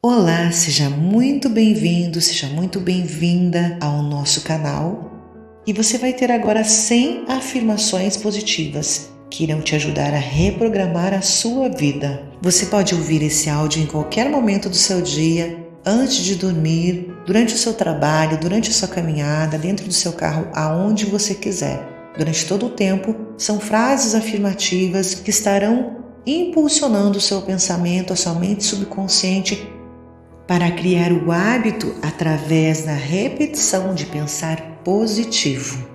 Olá, seja muito bem-vindo, seja muito bem-vinda ao nosso canal. E você vai ter agora 100 afirmações positivas que irão te ajudar a reprogramar a sua vida. Você pode ouvir esse áudio em qualquer momento do seu dia, antes de dormir, durante o seu trabalho, durante a sua caminhada, dentro do seu carro, aonde você quiser. Durante todo o tempo, são frases afirmativas que estarão impulsionando o seu pensamento, a sua mente subconsciente para criar o hábito através da repetição de pensar positivo.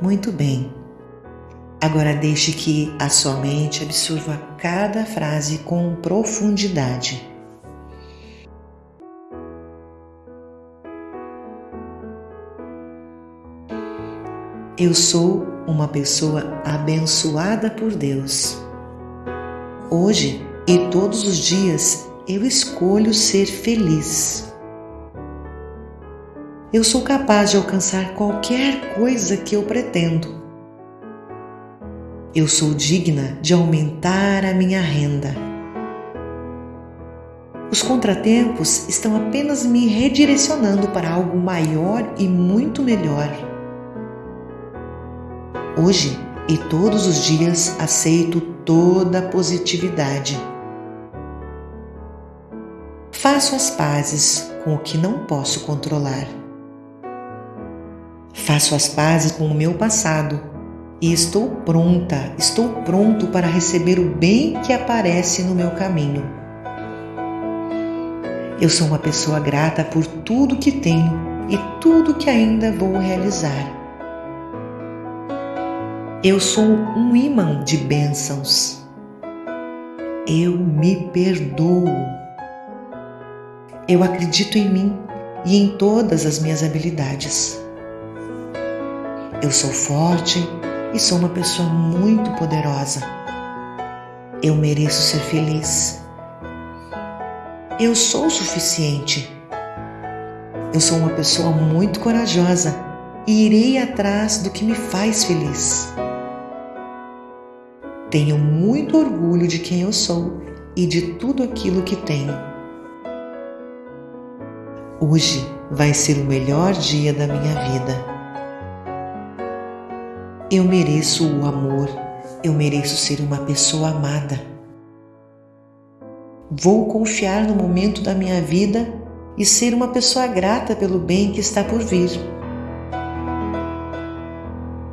Muito bem. Agora deixe que a sua mente absorva cada frase com profundidade. Eu sou uma pessoa abençoada por Deus. Hoje e todos os dias eu escolho ser feliz. Eu sou capaz de alcançar qualquer coisa que eu pretendo. Eu sou digna de aumentar a minha renda. Os contratempos estão apenas me redirecionando para algo maior e muito melhor. Hoje e todos os dias aceito toda a positividade. Faço as pazes com o que não posso controlar. Faço as pazes com o meu passado e estou pronta, estou pronto para receber o bem que aparece no meu caminho. Eu sou uma pessoa grata por tudo que tenho e tudo que ainda vou realizar. Eu sou um imã de bênçãos. Eu me perdoo. Eu acredito em mim e em todas as minhas habilidades. Eu sou forte e sou uma pessoa muito poderosa. Eu mereço ser feliz. Eu sou o suficiente. Eu sou uma pessoa muito corajosa e irei atrás do que me faz feliz. Tenho muito orgulho de quem eu sou e de tudo aquilo que tenho. Hoje vai ser o melhor dia da minha vida. Eu mereço o amor, eu mereço ser uma pessoa amada. Vou confiar no momento da minha vida e ser uma pessoa grata pelo bem que está por vir.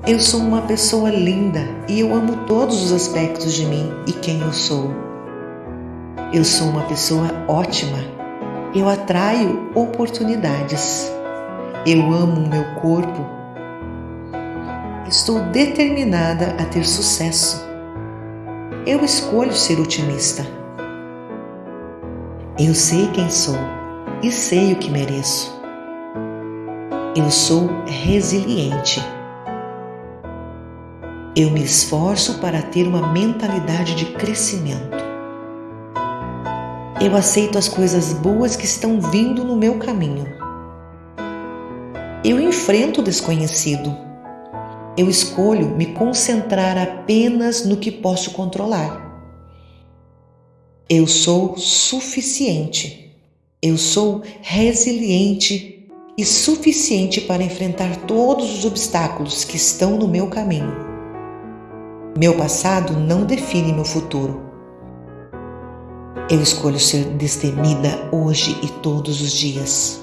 Eu sou uma pessoa linda e eu amo todos os aspectos de mim e quem eu sou. Eu sou uma pessoa ótima eu atraio oportunidades. Eu amo o meu corpo. Estou determinada a ter sucesso. Eu escolho ser otimista. Eu sei quem sou e sei o que mereço. Eu sou resiliente. Eu me esforço para ter uma mentalidade de crescimento. Eu aceito as coisas boas que estão vindo no meu caminho. Eu enfrento o desconhecido. Eu escolho me concentrar apenas no que posso controlar. Eu sou suficiente. Eu sou resiliente e suficiente para enfrentar todos os obstáculos que estão no meu caminho. Meu passado não define meu futuro. Eu escolho ser destemida hoje e todos os dias.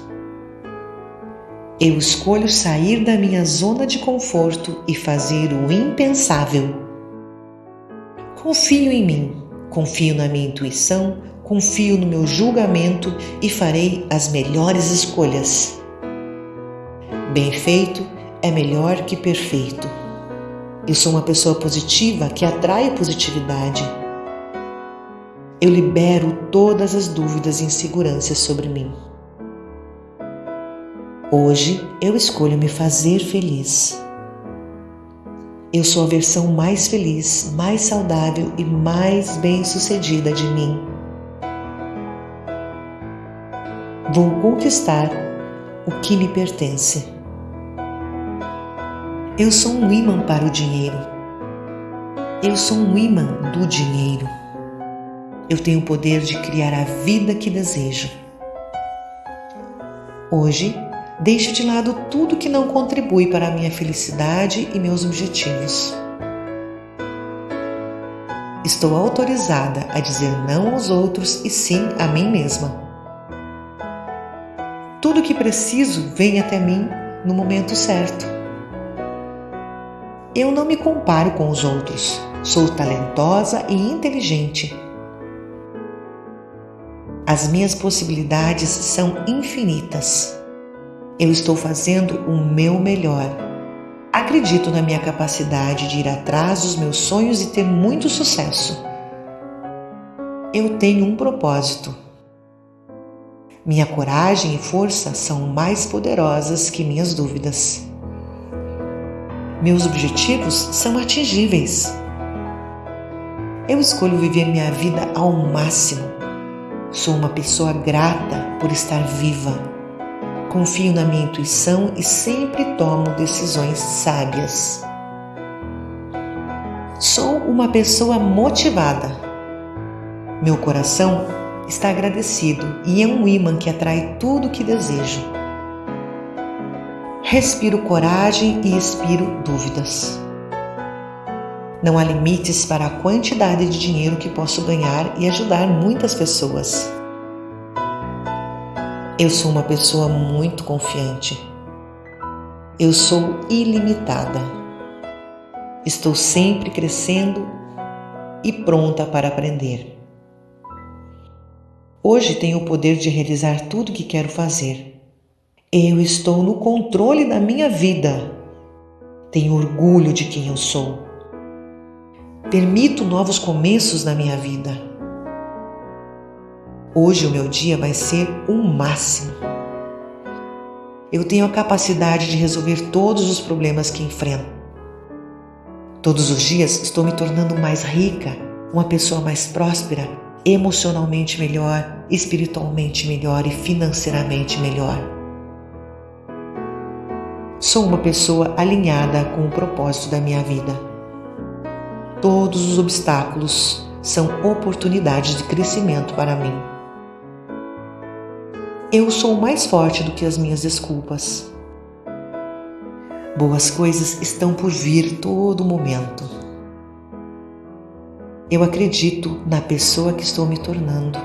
Eu escolho sair da minha zona de conforto e fazer o impensável. Confio em mim, confio na minha intuição, confio no meu julgamento e farei as melhores escolhas. Bem feito é melhor que perfeito. Eu sou uma pessoa positiva que atrai positividade eu libero todas as dúvidas e inseguranças sobre mim. Hoje eu escolho me fazer feliz. Eu sou a versão mais feliz, mais saudável e mais bem-sucedida de mim. Vou conquistar o que me pertence. Eu sou um imã para o dinheiro. Eu sou um imã do dinheiro. Eu tenho o poder de criar a vida que desejo. Hoje, deixo de lado tudo que não contribui para a minha felicidade e meus objetivos. Estou autorizada a dizer não aos outros e sim a mim mesma. Tudo que preciso vem até mim no momento certo. Eu não me comparo com os outros. Sou talentosa e inteligente. As minhas possibilidades são infinitas. Eu estou fazendo o meu melhor. Acredito na minha capacidade de ir atrás dos meus sonhos e ter muito sucesso. Eu tenho um propósito. Minha coragem e força são mais poderosas que minhas dúvidas. Meus objetivos são atingíveis. Eu escolho viver minha vida ao máximo. Sou uma pessoa grata por estar viva. Confio na minha intuição e sempre tomo decisões sábias. Sou uma pessoa motivada. Meu coração está agradecido e é um imã que atrai tudo o que desejo. Respiro coragem e expiro dúvidas. Não há limites para a quantidade de dinheiro que posso ganhar e ajudar muitas pessoas. Eu sou uma pessoa muito confiante. Eu sou ilimitada. Estou sempre crescendo e pronta para aprender. Hoje tenho o poder de realizar tudo o que quero fazer. Eu estou no controle da minha vida. Tenho orgulho de quem eu sou. Permito novos começos na minha vida. Hoje o meu dia vai ser o máximo. Eu tenho a capacidade de resolver todos os problemas que enfrento. Todos os dias estou me tornando mais rica, uma pessoa mais próspera, emocionalmente melhor, espiritualmente melhor e financeiramente melhor. Sou uma pessoa alinhada com o propósito da minha vida. Todos os obstáculos são oportunidades de crescimento para mim. Eu sou mais forte do que as minhas desculpas. Boas coisas estão por vir todo momento. Eu acredito na pessoa que estou me tornando.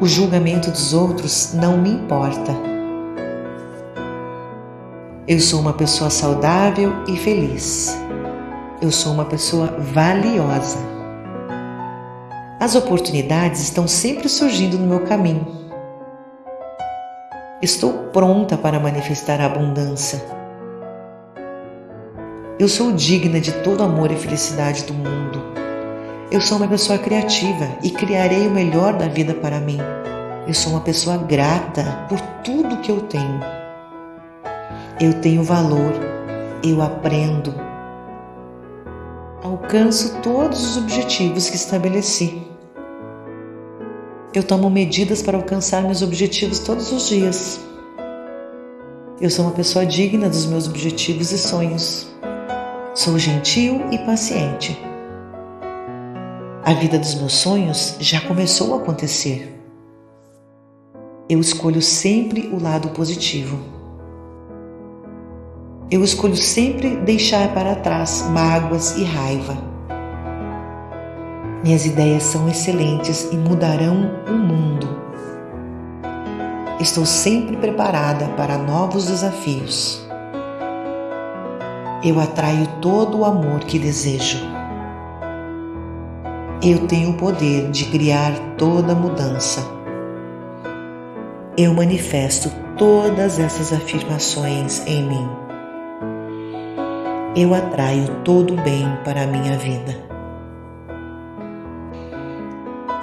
O julgamento dos outros não me importa eu sou uma pessoa saudável e feliz. Eu sou uma pessoa valiosa. As oportunidades estão sempre surgindo no meu caminho. Estou pronta para manifestar a abundância. Eu sou digna de todo amor e felicidade do mundo. Eu sou uma pessoa criativa e criarei o melhor da vida para mim. Eu sou uma pessoa grata por tudo que eu tenho. Eu tenho valor, eu aprendo. Alcanço todos os objetivos que estabeleci. Eu tomo medidas para alcançar meus objetivos todos os dias. Eu sou uma pessoa digna dos meus objetivos e sonhos. Sou gentil e paciente. A vida dos meus sonhos já começou a acontecer. Eu escolho sempre o lado positivo. Eu escolho sempre deixar para trás mágoas e raiva. Minhas ideias são excelentes e mudarão o mundo. Estou sempre preparada para novos desafios. Eu atraio todo o amor que desejo. Eu tenho o poder de criar toda mudança. Eu manifesto todas essas afirmações em mim eu atraio todo o bem para a minha vida.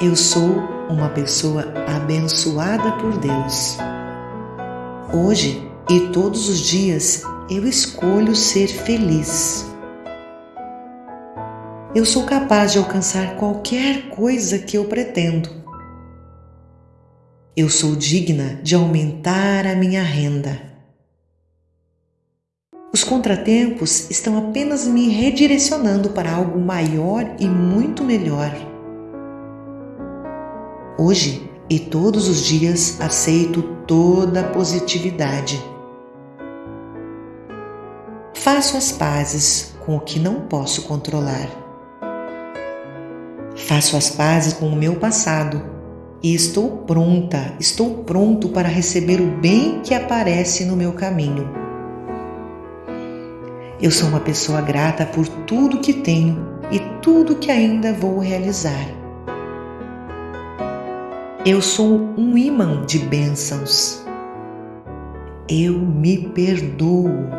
Eu sou uma pessoa abençoada por Deus. Hoje e todos os dias eu escolho ser feliz. Eu sou capaz de alcançar qualquer coisa que eu pretendo. Eu sou digna de aumentar a minha renda. Os contratempos estão apenas me redirecionando para algo maior e muito melhor. Hoje e todos os dias aceito toda a positividade. Faço as pazes com o que não posso controlar. Faço as pazes com o meu passado e estou pronta, estou pronto para receber o bem que aparece no meu caminho. Eu sou uma pessoa grata por tudo que tenho e tudo que ainda vou realizar. Eu sou um imã de bênçãos. Eu me perdoo.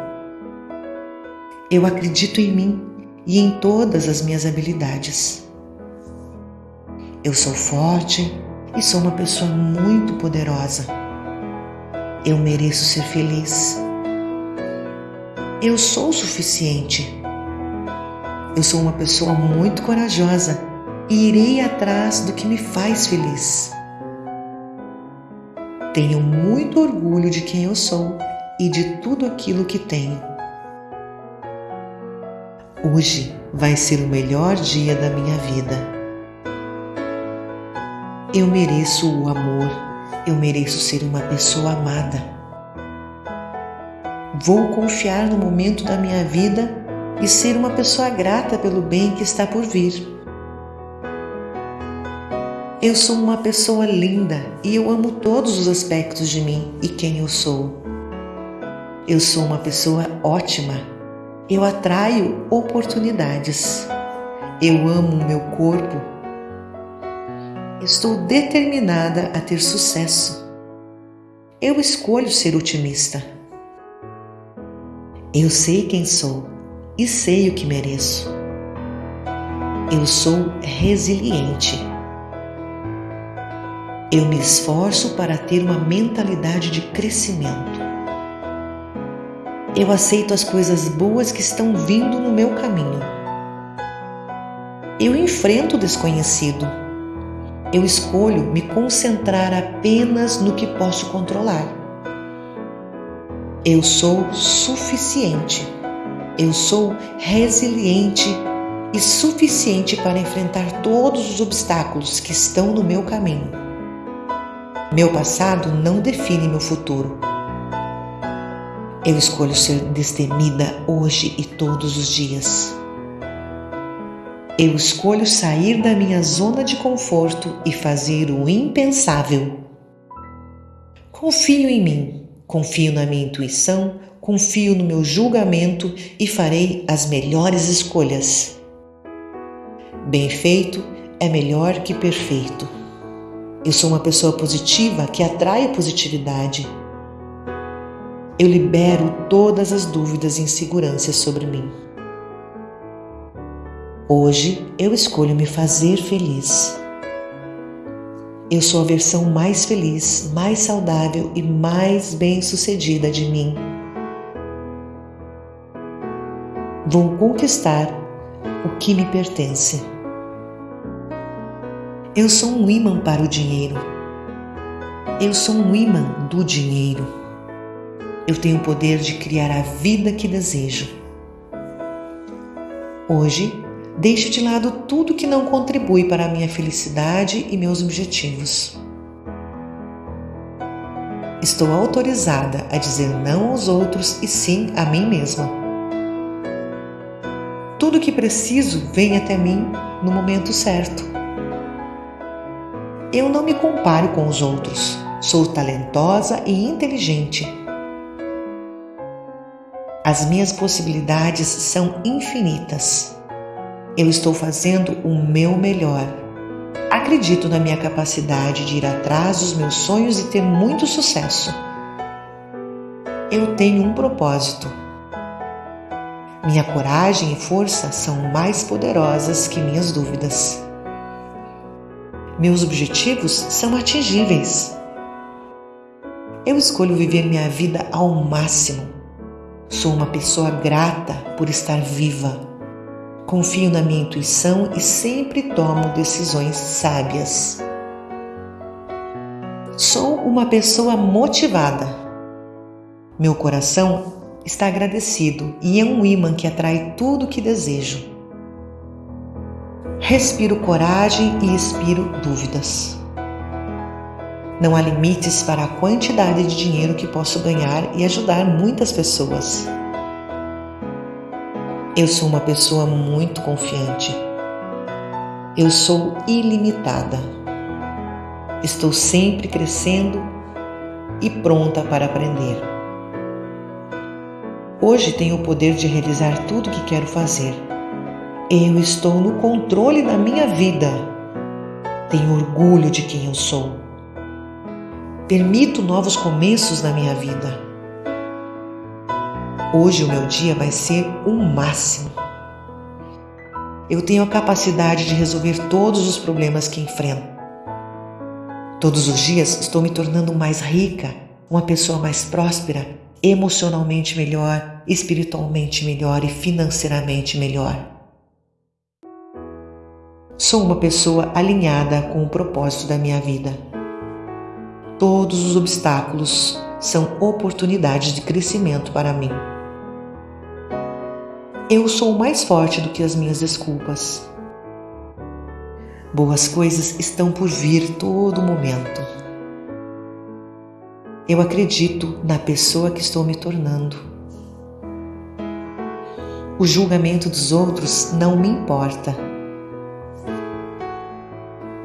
Eu acredito em mim e em todas as minhas habilidades. Eu sou forte e sou uma pessoa muito poderosa. Eu mereço ser feliz. Eu sou o suficiente. Eu sou uma pessoa muito corajosa e irei atrás do que me faz feliz. Tenho muito orgulho de quem eu sou e de tudo aquilo que tenho. Hoje vai ser o melhor dia da minha vida. Eu mereço o amor, eu mereço ser uma pessoa amada. Vou confiar no momento da minha vida e ser uma pessoa grata pelo bem que está por vir. Eu sou uma pessoa linda e eu amo todos os aspectos de mim e quem eu sou. Eu sou uma pessoa ótima eu atraio oportunidades. Eu amo o meu corpo. Estou determinada a ter sucesso. Eu escolho ser otimista. Eu sei quem sou e sei o que mereço. Eu sou resiliente. Eu me esforço para ter uma mentalidade de crescimento. Eu aceito as coisas boas que estão vindo no meu caminho. Eu enfrento o desconhecido. Eu escolho me concentrar apenas no que posso controlar. Eu sou suficiente. Eu sou resiliente e suficiente para enfrentar todos os obstáculos que estão no meu caminho. Meu passado não define meu futuro. Eu escolho ser destemida hoje e todos os dias. Eu escolho sair da minha zona de conforto e fazer o impensável. Confio em mim, confio na minha intuição, confio no meu julgamento e farei as melhores escolhas. Bem feito é melhor que perfeito. Eu sou uma pessoa positiva que atrai positividade eu libero todas as dúvidas e inseguranças sobre mim. Hoje eu escolho me fazer feliz. Eu sou a versão mais feliz, mais saudável e mais bem-sucedida de mim. Vou conquistar o que me pertence. Eu sou um imã para o dinheiro. Eu sou um imã do dinheiro. Eu tenho o poder de criar a vida que desejo. Hoje, deixo de lado tudo que não contribui para a minha felicidade e meus objetivos. Estou autorizada a dizer não aos outros e sim a mim mesma. Tudo o que preciso vem até mim no momento certo. Eu não me comparo com os outros. Sou talentosa e inteligente as minhas possibilidades são infinitas. Eu estou fazendo o meu melhor. Acredito na minha capacidade de ir atrás dos meus sonhos e ter muito sucesso. Eu tenho um propósito. Minha coragem e força são mais poderosas que minhas dúvidas. Meus objetivos são atingíveis. Eu escolho viver minha vida ao máximo Sou uma pessoa grata por estar viva. Confio na minha intuição e sempre tomo decisões sábias. Sou uma pessoa motivada. Meu coração está agradecido e é um imã que atrai tudo o que desejo. Respiro coragem e expiro dúvidas. Não há limites para a quantidade de dinheiro que posso ganhar e ajudar muitas pessoas. Eu sou uma pessoa muito confiante. Eu sou ilimitada. Estou sempre crescendo e pronta para aprender. Hoje tenho o poder de realizar tudo o que quero fazer. Eu estou no controle da minha vida. Tenho orgulho de quem eu sou. Permito novos começos na minha vida. Hoje o meu dia vai ser o máximo. Eu tenho a capacidade de resolver todos os problemas que enfrento. Todos os dias estou me tornando mais rica, uma pessoa mais próspera, emocionalmente melhor, espiritualmente melhor e financeiramente melhor. Sou uma pessoa alinhada com o propósito da minha vida. Todos os obstáculos são oportunidades de crescimento para mim. Eu sou mais forte do que as minhas desculpas. Boas coisas estão por vir todo momento. Eu acredito na pessoa que estou me tornando. O julgamento dos outros não me importa.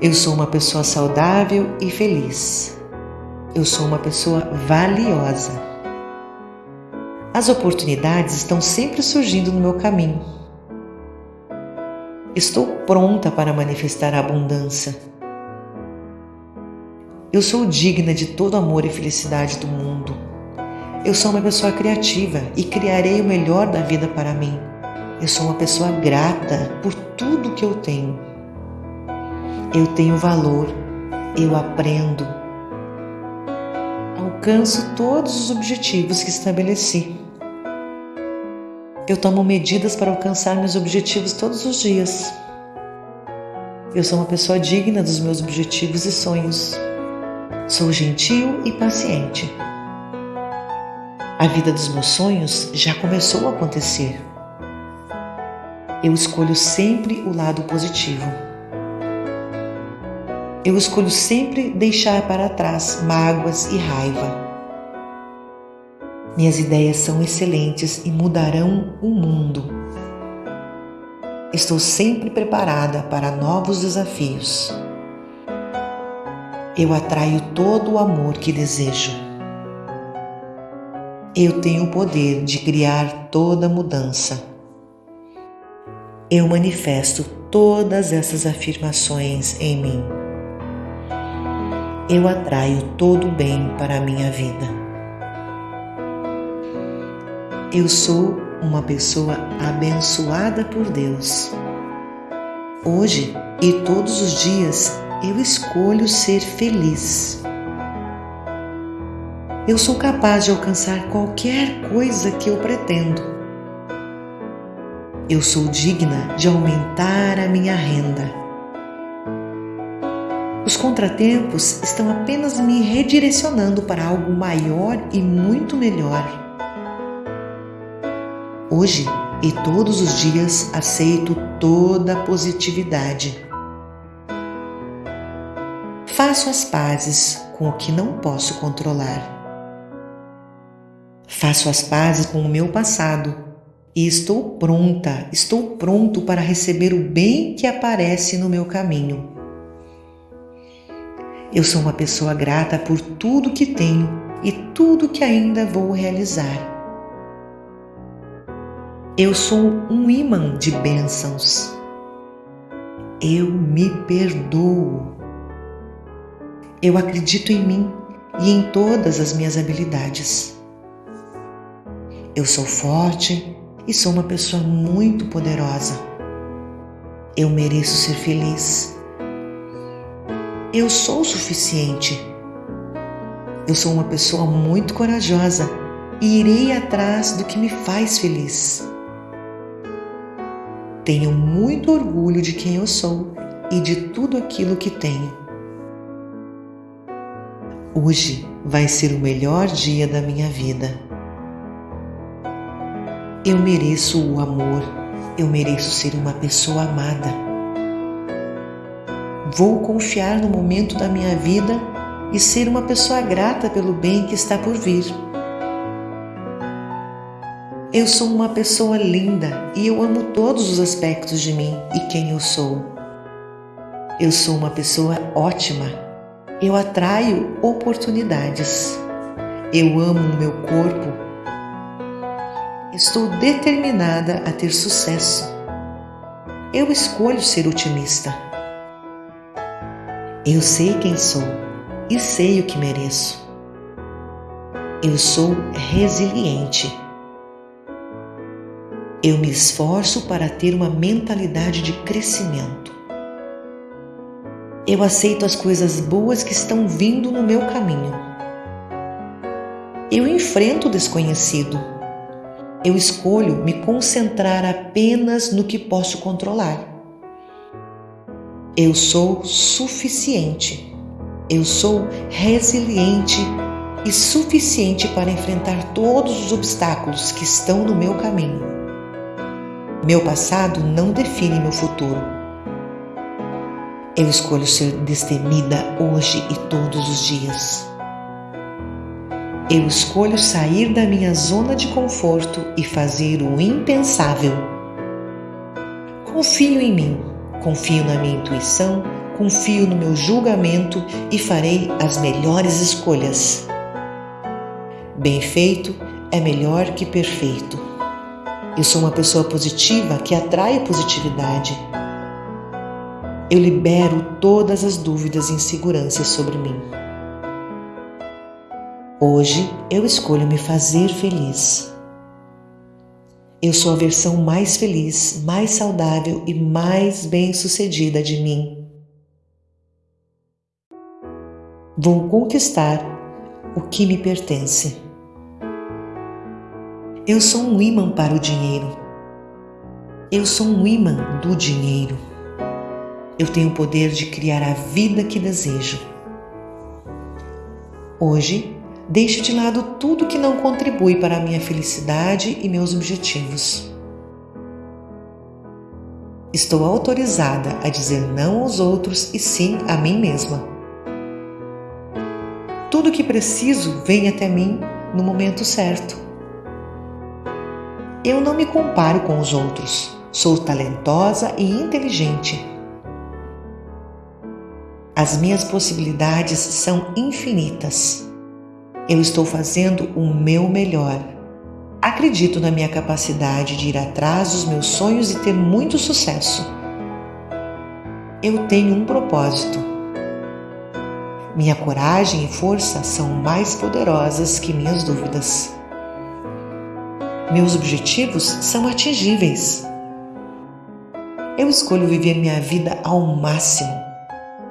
Eu sou uma pessoa saudável e feliz. Eu sou uma pessoa valiosa. As oportunidades estão sempre surgindo no meu caminho. Estou pronta para manifestar a abundância. Eu sou digna de todo amor e felicidade do mundo. Eu sou uma pessoa criativa e criarei o melhor da vida para mim. Eu sou uma pessoa grata por tudo que eu tenho. Eu tenho valor, eu aprendo. Alcanço todos os objetivos que estabeleci. Eu tomo medidas para alcançar meus objetivos todos os dias. Eu sou uma pessoa digna dos meus objetivos e sonhos. Sou gentil e paciente. A vida dos meus sonhos já começou a acontecer. Eu escolho sempre o lado positivo. Eu escolho sempre deixar para trás mágoas e raiva. Minhas ideias são excelentes e mudarão o mundo. Estou sempre preparada para novos desafios. Eu atraio todo o amor que desejo. Eu tenho o poder de criar toda mudança. Eu manifesto todas essas afirmações em mim. Eu atraio todo o bem para a minha vida. Eu sou uma pessoa abençoada por Deus. Hoje e todos os dias eu escolho ser feliz. Eu sou capaz de alcançar qualquer coisa que eu pretendo. Eu sou digna de aumentar a minha renda. Os contratempos estão apenas me redirecionando para algo maior e muito melhor. Hoje e todos os dias aceito toda a positividade. Faço as pazes com o que não posso controlar. Faço as pazes com o meu passado e estou pronta, estou pronto para receber o bem que aparece no meu caminho. Eu sou uma pessoa grata por tudo que tenho e tudo que ainda vou realizar. Eu sou um imã de bênçãos. Eu me perdoo. Eu acredito em mim e em todas as minhas habilidades. Eu sou forte e sou uma pessoa muito poderosa. Eu mereço ser feliz. Eu sou o suficiente. Eu sou uma pessoa muito corajosa e irei atrás do que me faz feliz. Tenho muito orgulho de quem eu sou e de tudo aquilo que tenho. Hoje vai ser o melhor dia da minha vida. Eu mereço o amor, eu mereço ser uma pessoa amada. Vou confiar no momento da minha vida e ser uma pessoa grata pelo bem que está por vir. Eu sou uma pessoa linda e eu amo todos os aspectos de mim e quem eu sou. Eu sou uma pessoa ótima. Eu atraio oportunidades. Eu amo o meu corpo. Estou determinada a ter sucesso. Eu escolho ser otimista. Eu sei quem sou e sei o que mereço. Eu sou resiliente. Eu me esforço para ter uma mentalidade de crescimento. Eu aceito as coisas boas que estão vindo no meu caminho. Eu enfrento o desconhecido. Eu escolho me concentrar apenas no que posso controlar. Eu sou suficiente. Eu sou resiliente e suficiente para enfrentar todos os obstáculos que estão no meu caminho. Meu passado não define meu futuro. Eu escolho ser destemida hoje e todos os dias. Eu escolho sair da minha zona de conforto e fazer o impensável. Confio em mim, confio na minha intuição, confio no meu julgamento e farei as melhores escolhas. Bem feito é melhor que perfeito. Eu sou uma pessoa positiva que atrai positividade. Eu libero todas as dúvidas e inseguranças sobre mim. Hoje eu escolho me fazer feliz. Eu sou a versão mais feliz, mais saudável e mais bem-sucedida de mim. Vou conquistar o que me pertence. Eu sou um imã para o dinheiro. Eu sou um imã do dinheiro. Eu tenho o poder de criar a vida que desejo. Hoje, deixo de lado tudo que não contribui para a minha felicidade e meus objetivos. Estou autorizada a dizer não aos outros e sim a mim mesma. Tudo o que preciso vem até mim no momento certo. Eu não me comparo com os outros. Sou talentosa e inteligente. As minhas possibilidades são infinitas. Eu estou fazendo o meu melhor. Acredito na minha capacidade de ir atrás dos meus sonhos e ter muito sucesso. Eu tenho um propósito. Minha coragem e força são mais poderosas que minhas dúvidas. Meus objetivos são atingíveis. Eu escolho viver minha vida ao máximo.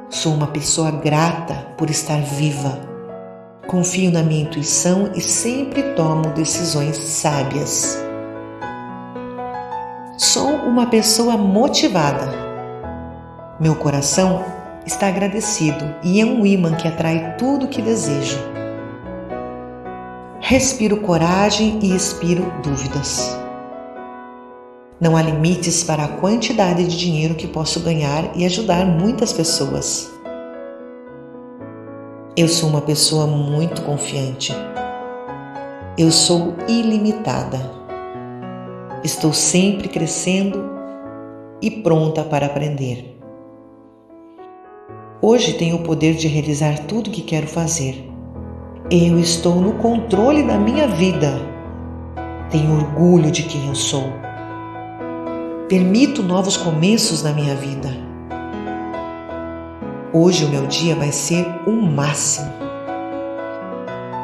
Sou uma pessoa grata por estar viva. Confio na minha intuição e sempre tomo decisões sábias. Sou uma pessoa motivada. Meu coração está agradecido e é um imã que atrai tudo o que desejo respiro coragem e expiro dúvidas. Não há limites para a quantidade de dinheiro que posso ganhar e ajudar muitas pessoas. Eu sou uma pessoa muito confiante. Eu sou ilimitada. Estou sempre crescendo e pronta para aprender. Hoje tenho o poder de realizar tudo o que quero fazer. Eu estou no controle da minha vida. Tenho orgulho de quem eu sou. Permito novos começos na minha vida. Hoje o meu dia vai ser o máximo.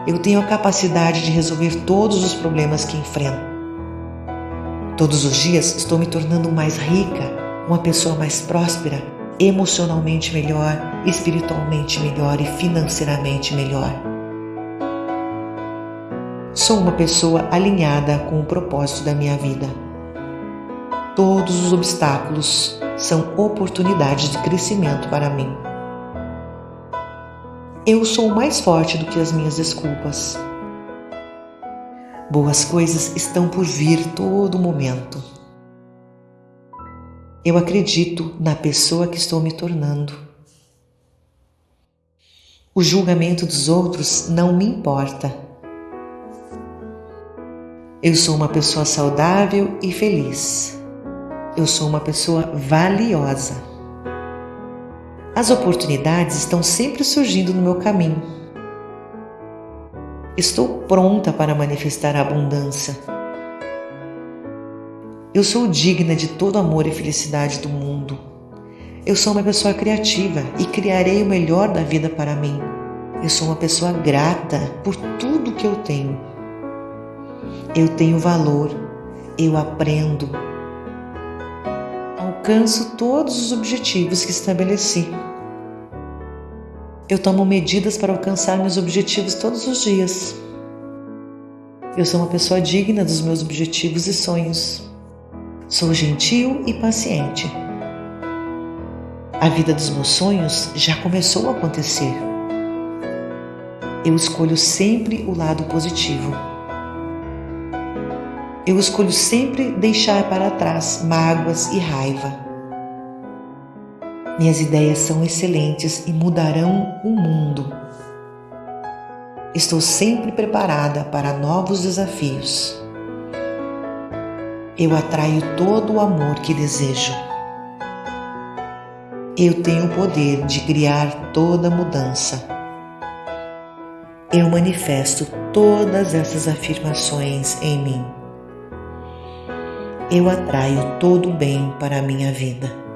Eu tenho a capacidade de resolver todos os problemas que enfrento. Todos os dias estou me tornando mais rica, uma pessoa mais próspera, emocionalmente melhor, espiritualmente melhor e financeiramente melhor. Sou uma pessoa alinhada com o propósito da minha vida. Todos os obstáculos são oportunidades de crescimento para mim. Eu sou mais forte do que as minhas desculpas. Boas coisas estão por vir todo momento. Eu acredito na pessoa que estou me tornando. O julgamento dos outros não me importa. Eu sou uma pessoa saudável e feliz. Eu sou uma pessoa valiosa. As oportunidades estão sempre surgindo no meu caminho. Estou pronta para manifestar a abundância. Eu sou digna de todo amor e felicidade do mundo. Eu sou uma pessoa criativa e criarei o melhor da vida para mim. Eu sou uma pessoa grata por tudo que eu tenho. Eu tenho valor, eu aprendo. Alcanço todos os objetivos que estabeleci. Eu tomo medidas para alcançar meus objetivos todos os dias. Eu sou uma pessoa digna dos meus objetivos e sonhos. Sou gentil e paciente. A vida dos meus sonhos já começou a acontecer. Eu escolho sempre o lado positivo. Eu escolho sempre deixar para trás mágoas e raiva. Minhas ideias são excelentes e mudarão o mundo. Estou sempre preparada para novos desafios. Eu atraio todo o amor que desejo. Eu tenho o poder de criar toda mudança. Eu manifesto todas essas afirmações em mim. Eu atraio todo o bem para a minha vida.